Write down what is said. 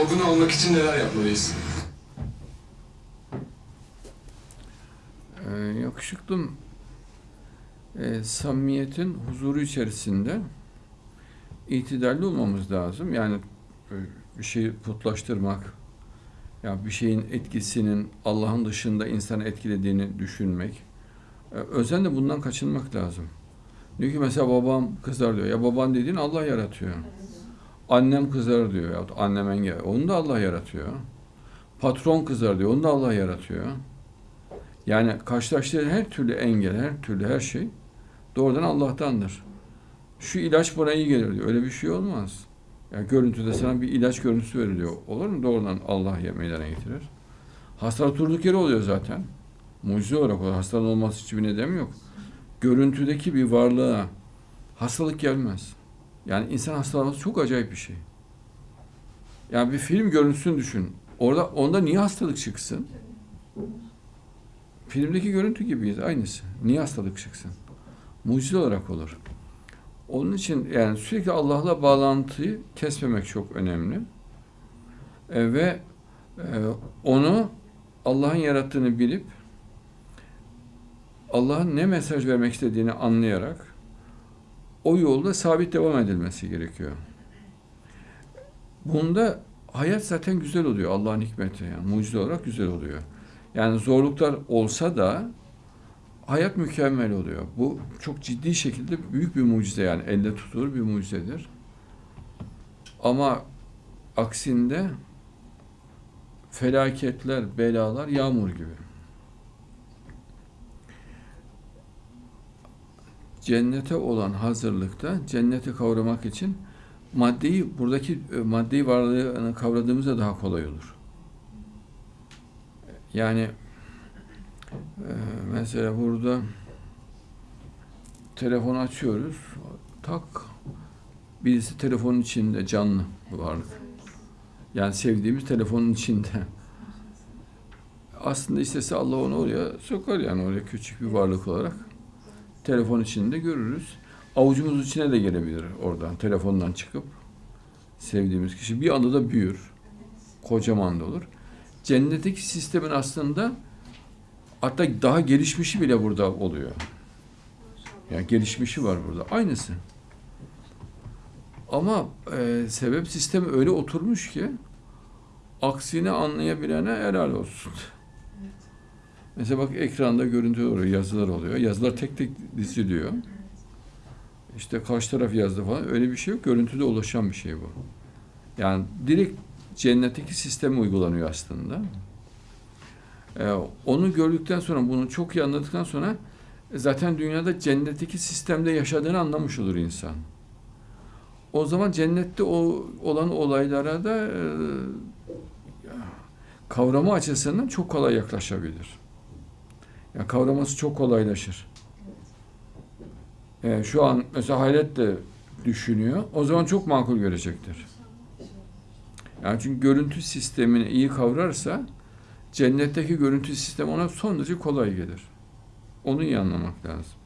Olgun'u almak için neler yapmalıyız? Ee, yakışıklım e, samimiyetin huzuru içerisinde itidalli olmamız lazım. Yani e, bir şeyi putlaştırmak, ya bir şeyin etkisinin Allah'ın dışında insanı etkilediğini düşünmek. E, özenle bundan kaçınmak lazım. Diyor ki mesela babam kızar diyor. Ya baban dediğin Allah yaratıyor. Annem kızar diyor. Ya annem engel. Onu da Allah yaratıyor. Patron kızar diyor. Onu da Allah yaratıyor. Yani karşılaştığı her türlü engel, her türlü her şey doğrudan Allah'tandır. Şu ilaç buna iyi gelir diyor. Öyle bir şey olmaz. Yani görüntüde sana bir ilaç görüntüsü veriliyor. Olur mu? Doğrudan Allah meydana getirir. Hastalık durduk yere oluyor zaten. Mucize olarak oluyor. Hastanın olması için bir neden yok. Görüntüdeki bir varlığa hastalık gelmez. Yani insan hastalanması çok acayip bir şey. Yani bir film görüntüsünü düşün. Orada onda niye hastalık çıksın? Filmdeki görüntü gibiyiz aynısı. Niye hastalık çıksın? Mucize olarak olur. Onun için yani sürekli Allah'la bağlantıyı kesmemek çok önemli. E, ve e, onu Allah'ın yarattığını bilip Allah'ın ne mesaj vermek istediğini anlayarak o yolda sabit devam edilmesi gerekiyor. Bunda hayat zaten güzel oluyor Allah'ın hikmeti yani mucize olarak güzel oluyor. Yani zorluklar olsa da hayat mükemmel oluyor. Bu çok ciddi şekilde büyük bir mucize yani elle tutulur bir mucizedir. Ama aksinde felaketler, belalar yağmur gibi. Cennete olan hazırlıkta cenneti kavramak için maddeyi buradaki e, maddi varlığını kavradığımızda daha kolay olur. Yani e, mesela burada telefon açıyoruz. Tak birisi telefonun içinde canlı varlık. Yani sevdiğimiz telefonun içinde. Aslında istese Allah onu oraya sokar yani oraya küçük bir varlık olarak. Telefon içinde görürüz. Avucumuz içine de gelebilir oradan telefondan çıkıp sevdiğimiz kişi bir anda da büyür. Kocaman da olur. Cennetteki sistemin aslında hatta daha gelişmişi bile burada oluyor. Yani gelişmişi var burada. Aynısı. Ama e, sebep sistemi öyle oturmuş ki aksini anlayabilene helal olsun. Mesela bak ekranda görüntü oluyor, yazılar oluyor. Yazılar tek tek diziliyor. İşte karşı taraf yazdı falan. Öyle bir şey yok. Görüntüde ulaşan bir şey bu. Yani direkt cennetteki sisteme uygulanıyor aslında. Ee, onu gördükten sonra, bunu çok iyi anladıktan sonra zaten dünyada cennetteki sistemde yaşadığını anlamış olur insan. O zaman cennette o olan olaylara da e, kavrama açısından çok kolay yaklaşabilir. Yani kavraması çok kolaylaşır. Yani şu an mesela hayret de düşünüyor. O zaman çok makul görecektir. Yani çünkü görüntü sistemini iyi kavrarsa cennetteki görüntü sistemi ona son derece kolay gelir. Onu iyi anlamak lazım.